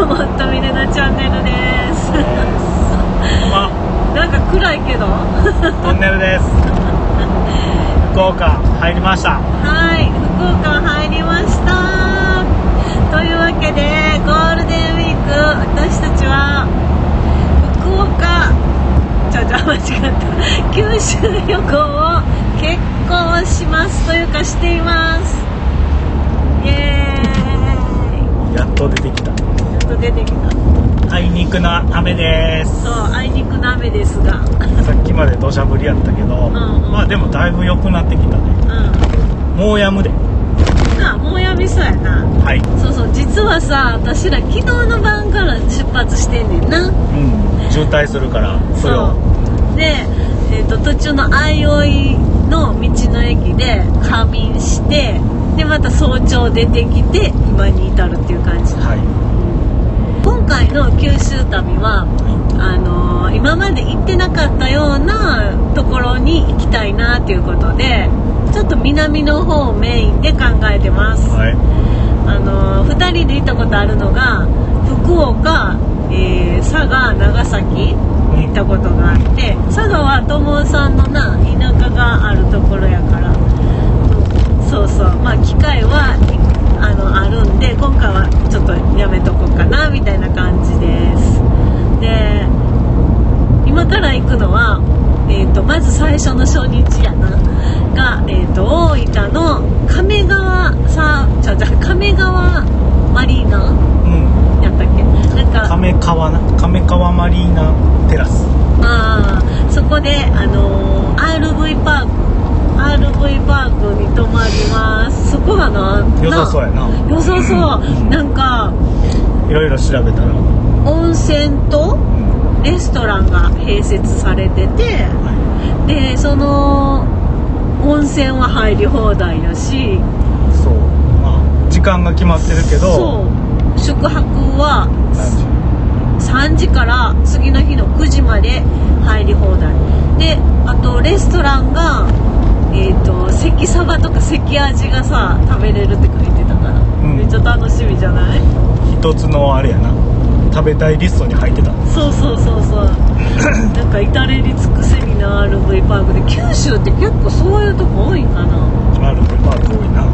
ごもっとみねなチャンネルです。まなんか暗いけどトンネルです。福岡入りました。はい福岡入りました。というわけでゴールデンウィーク私たちは福岡ちゃちゃ間違った。九州旅行を結構しますというかしています。イエーイ。やっと出てきたと出てきたあいにくな雨ですそうあいにくの雨ですがさっきまで土砂降りやったけど、んうんまあでもだいぶ良くなってきたねうんもうやむでなあもうやみそうやなはいそうそう実はさ私ら昨日の晩から出発してんねんなうん渋滞するからそうで、えー、と途中の相生の道の駅で仮眠してでまた早朝出てきて今に至るっていう感じはい回の九州旅はあのー今まで行ってなかったようなところに行きたいなっていうことでちょっと南の方をメインで考えてます。はい。あの2人で行ったことあるのが福岡、えー佐賀長崎行ったことがあって佐賀は友さんのな田舎があるところやからそうそう。まあ機会はいあのあるんで今回はちょっとやめとこうかなみたいな感じです。で今から行くのは、えー、とまず最初の初日やな。が、えー、と大分の亀川さちゃちゃ亀川マリーナ。うん。やったっけ？なんか亀川な亀川マリーナテラスあーそこで、あのー RV パーク RV パークに泊まりますそこがな良さそうやな。な良さそう。なんかいろいろ調べたら、温泉とうん。レストランが併設されててはでその温泉は入り放題やしい、そう。まあ時間が決まってるけどそう。宿泊は何時？3時から次の日の9時まで入り放題。であとレストランがえっ、と関サバとか関味がさ食べれるって書いてたから、ん。めっちゃ楽しみじゃない？一つのあれやな。食べたいリストに入ってた。そうそうそうそう。なんか至れり尽くせりな RV パークで九州って結構そういうとこ多いんかな。あるパーク多いな。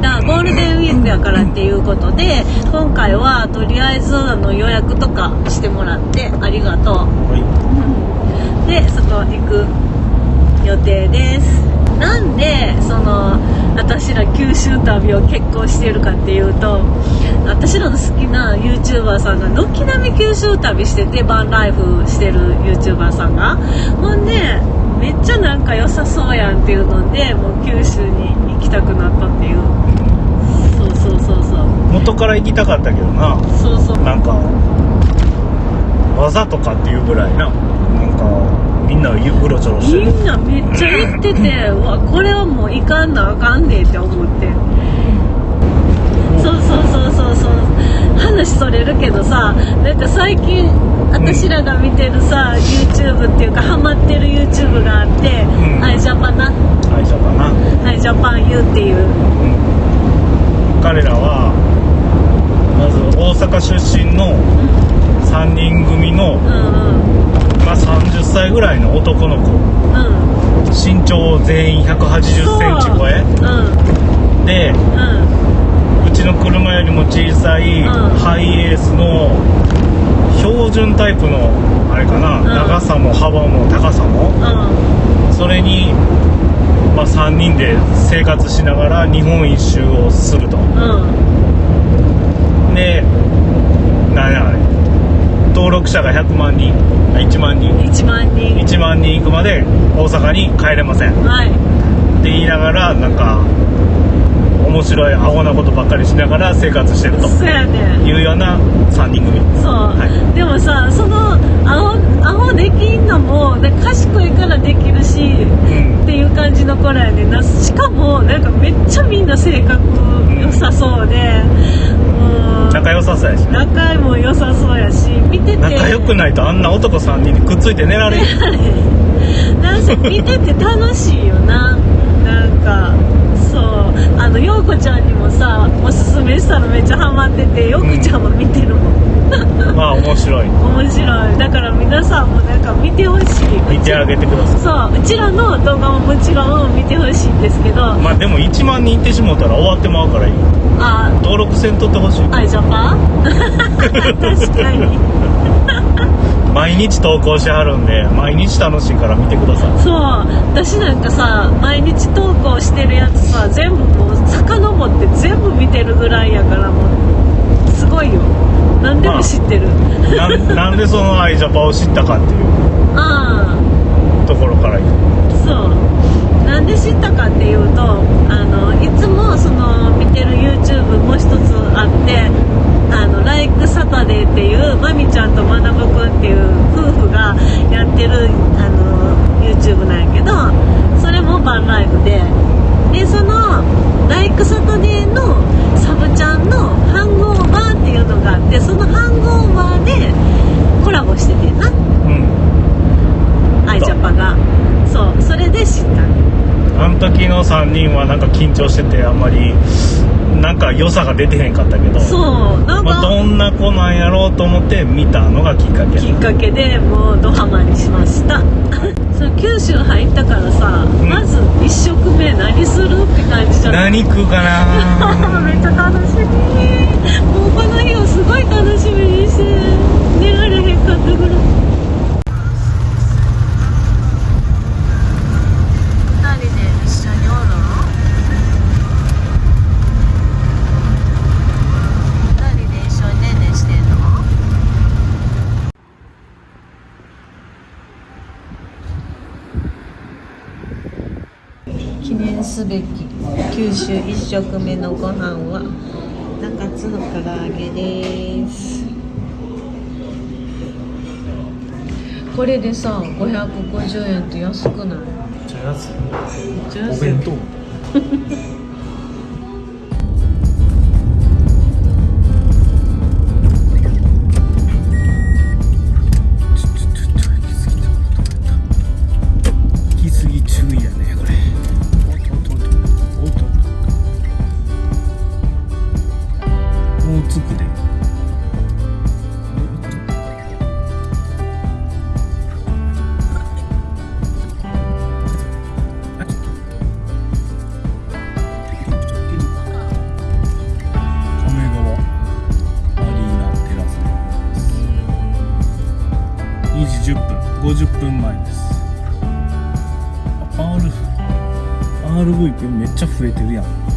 だからゴールデンウィークやからっていうことで今回はとりあえずあの予約とかしてもらってありがとう。はい。でそこ行く予定ですなんでその私ら九州旅を結構してるかっていうと私らの好きな YouTuber さんが軒並み九州旅しててバンライフしてる YouTuber さんが。ほんでめっちゃなんか良さそうやんっていうのでもう九州に行きたくなったっていう。そうそうそうそう。元から行きたかったけどな。そうそう。なんかわざとかっていうぐらいななんかみんなうろちょろしてる。みんなめっちゃ行っててう わこれはもう行かんなあかんでって思って。そうそうそうそうそう。話それるけどさなんか最近私らが見てるさ、YouTube っていうかハマってる YouTube があってん「アイジャパな会社かな、「アイジャパン U」っていう。うん、彼らはまず大阪出身の3人組の、まあ、30歳ぐらいの男の子。身長全員1 8 0センチ超え。でうちの車よりも小さいハイエースの標準タイプのあれかな、長さも幅も高さも。それに、まあ、3人で生活しながら日本一周をすると。うんで何やあれ登録者が100万人あ1万人。1万人。1万人行くまで大阪に帰れません。ってはい言いながらなんか面白いアホなことばっかりしながら生活してるとそうやね。いうような3人組。そう、はい。でもさそのアホアホできんのもで賢いからできるし感じの子らやねんな。しかもなんかめっちゃみんな性格良さそうで、もう仲良さそうやし。ね仲も良さそうやし。見てて。仲良くないとあんな男3人にくっついて寝られる なんせ見てて楽しいよななんかそう。あの陽子ちゃんにもさおすすめしたらめっちゃハマってて陽子ちゃんも見てるもん、まあ面白い。面白い。だから皆さんもなんか見てほしい。見てあげてください。そう。うちらの動画ももちろん見てほしいんですけど。まあでも1万人いってしもうたら終わってまうからいいあ。登録せんとってほしい。アイジャパン？確かに 毎日投稿しはるんで毎日楽しいから見てください。そう私なんかさ毎日投稿してるやつさ全部もう遡って全部見てるぐらいやからもうすごいよ。何でも知ってる、なん なんでそのアイジャパを知ったかっていう。ああ。ところからそう。なんで知ったかっていうとあのいつもその見てる YouTube もう一つあってあの「ライクサタデーっていうまみちゃんとまなぶくんっていう夫婦がやってるあの YouTube なんやけどそれもバンライブで。でその「ライクサタデーのサブちゃんの「ハングオーバー」っていうのがあってその「ハングオーバー」でコラボしててな。うんアイジャパが。そうそれで知った。あの時の3人はなんか緊張しててあんまりなんか良さが出てへんかったけどそうなんまあ、かどんな子なんやろうと思って見たのがきっかけ。きっかけでもうドハマりしました。その九州入ったからさ、ん。まず1食目何するって感じじゃない。何食うかな めっちゃ楽しみ。もう念すべき九州一食目のご飯は中津の唐揚げです。これでさ550円って安くない？めっちゃ安い。めっちゃ安いお弁当 10分50分前です。R RV めっちゃ増えてるやん。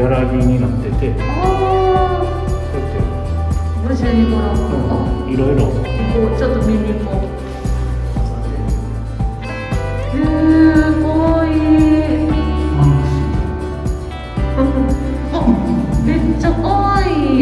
ギャラリーになっててこうや無事にもらおうっていろいろ行こうちょっと見に行こう。へえかわい。いあめっちゃかわいい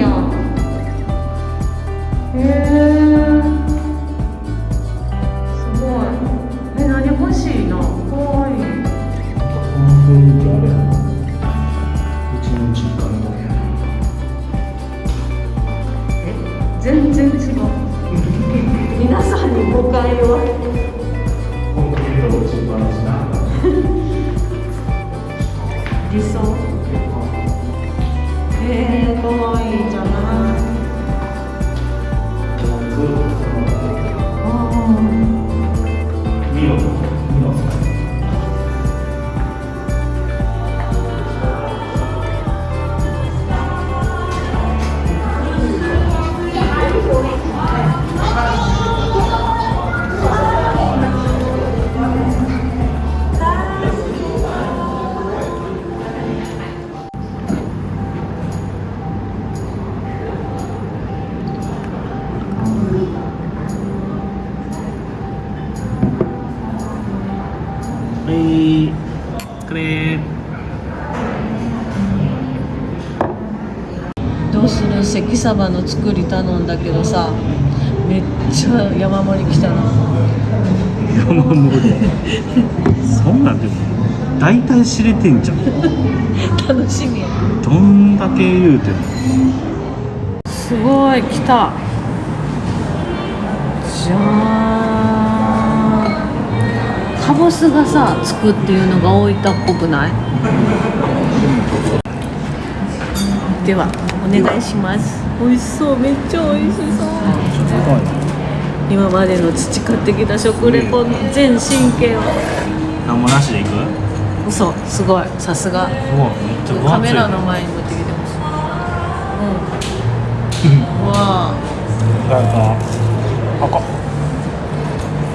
はいこれどうする？関サバの作り頼んだけどさめっちゃ山盛り来たな。山盛り。そんなんでも大体知れてんじゃん。楽しみや。どんだけ言うてすごい来た。じゃーんカボスがさつくっていうのが大分っぽくない？ではお願いします。美味しそうめっちゃ美味しそう。今までの培ってきた食レポの全神経を。何もなしでいく？嘘すごい。さすが。うわめっちゃ分厚い。カメラの前に持ってきてます。うん。う わあ。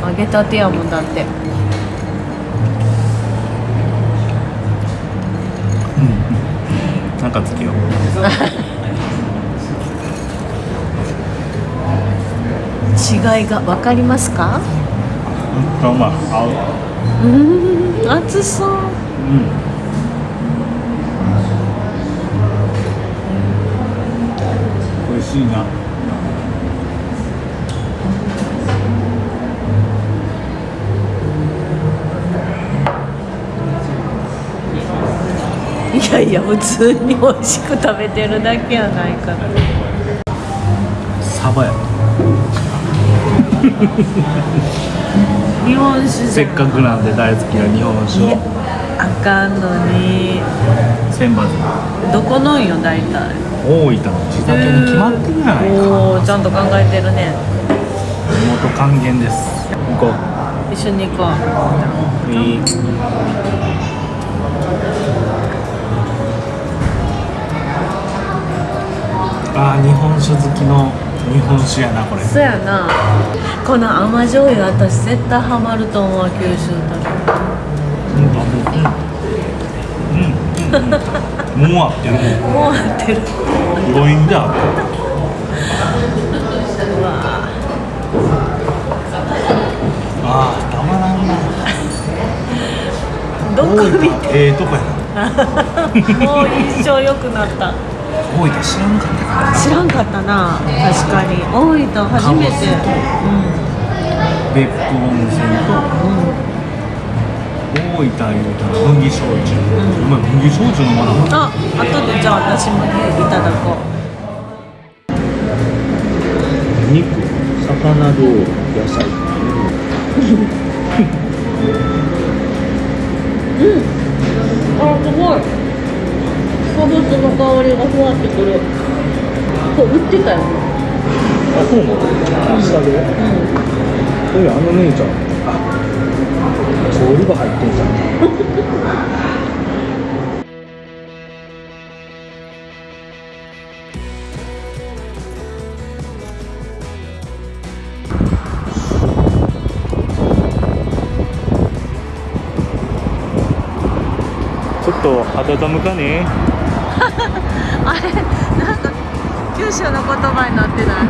揚げたてやもんだってなんかつけよう違いが分かりますか？うんうまい合う。うん熱そう。うん。美味しいなやいや普通に美味しく食べてるだけやないか。らサバや。日本酒じせっゃかくなんで大好きな日本酒あかんのに。千葉どこのんよ大体。大分の地酒に決まってるやないか。おーちゃんと考えてるね。地元還元です。行こう。一緒に行こう。いいあー日本酒好きの日本酒やなこれ。そうやな。この甘醤油私絶対ハマると思う九州とうんうんうん。うんもう合ってる。もう合ってる。余韻で合ってる。うわあーたまらんな。どこ見て。ええとこやな。もう印象良くなった大分知らんかったから。知らんかったな。確かに。大分初めて。別府温泉とうん。うん大分いうたら麦焼酎、お前麦焼酎飲まなかった？あ後でじゃあ私もいただこ肉。魚料理野菜。う あすごいかぼすの香りがふわってくるこれ売ってたよあそうなの下でうんそういやあの姉ちゃんあ調理が入ってんじゃんちょっと温むかねあれなんか九州の言葉になってない。